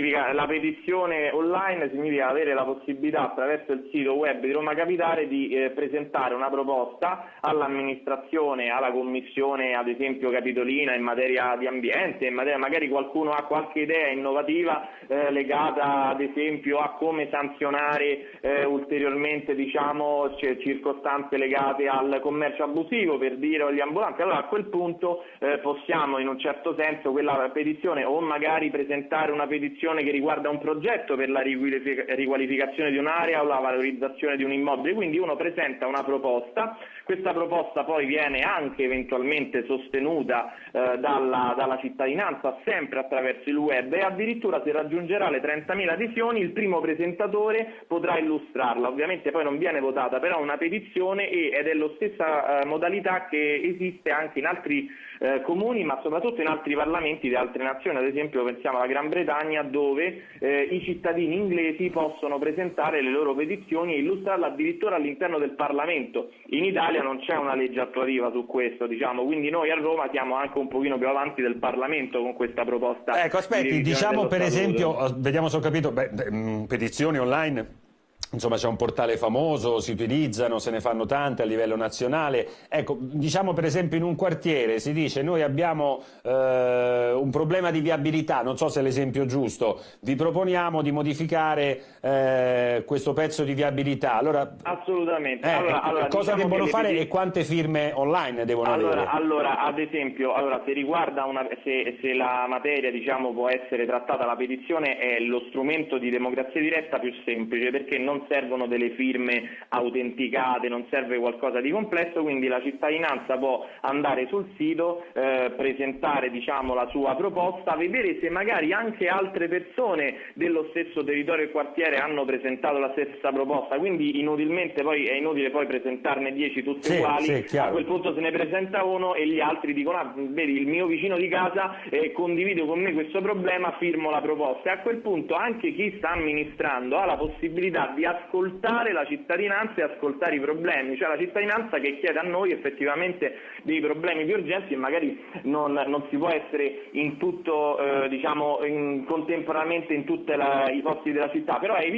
La petizione online significa avere la possibilità attraverso il sito web di Roma Capitale di eh, presentare una proposta all'amministrazione, alla commissione ad esempio capitolina in materia di ambiente, in materia, magari qualcuno ha qualche idea innovativa eh, legata ad esempio a come sanzionare eh, ulteriormente diciamo, circostanze legate al commercio abusivo per dire agli ambulanti, allora a quel punto eh, possiamo in un certo senso quella petizione o magari presentare una petizione questione che riguarda un progetto per la riqualificazione di un'area o la valorizzazione di un immobile, quindi uno presenta una proposta, questa proposta poi viene anche eventualmente sostenuta eh, dalla, dalla, cittadinanza sempre attraverso il web e addirittura se raggiungerà le 30.000 adesioni il primo presentatore potrà illustrarla, ovviamente poi non viene votata però una petizione ed è la stessa eh, modalità che esiste anche in altri eh, comuni ma soprattutto in altri parlamenti di altre nazioni, ad esempio pensiamo alla Gran Bretagna dove eh, i cittadini inglesi possono presentare le loro petizioni e illustrarle addirittura all'interno del Parlamento. In Italia non c'è una legge attuativa su questo, diciamo, quindi noi a Roma siamo anche un pochino più avanti del Parlamento con questa proposta. Ecco, aspetti, diciamo per esempio, vediamo se ho capito, beh, petizioni online Insomma c'è un portale famoso, si utilizzano, se ne fanno tante a livello nazionale. Ecco, diciamo per esempio in un quartiere si dice noi abbiamo eh, un problema di viabilità, non so se è l'esempio giusto, vi proponiamo di modificare eh, questo pezzo di viabilità. Allora, Assolutamente. Eh, allora, allora, cosa diciamo devono fare e quante firme online devono allora, avere? Allora, ad esempio, allora, se, riguarda una, se, se la materia diciamo, può essere trattata, la petizione è lo strumento di democrazia diretta più semplice perché non non servono delle firme autenticate, non serve qualcosa di complesso, quindi la cittadinanza può andare sul sito, eh, presentare diciamo, la sua proposta, vedere se magari anche altre persone dello stesso territorio e quartiere hanno presentato la stessa proposta, quindi inutilmente poi, è inutile poi presentarne dieci tutte sì, uguali, sì, a quel punto se ne presenta uno e gli altri dicono ah, vedi il mio vicino di casa eh, condivide con me questo problema, firmo la proposta e a quel punto anche chi sta amministrando ha la possibilità di ascoltare la cittadinanza e ascoltare i problemi, cioè la cittadinanza che chiede a noi effettivamente dei problemi più urgenti e magari non, non si può essere in tutto, eh, diciamo, in, contemporaneamente in tutti i posti della città, però è